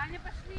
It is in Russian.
Таня, пошли.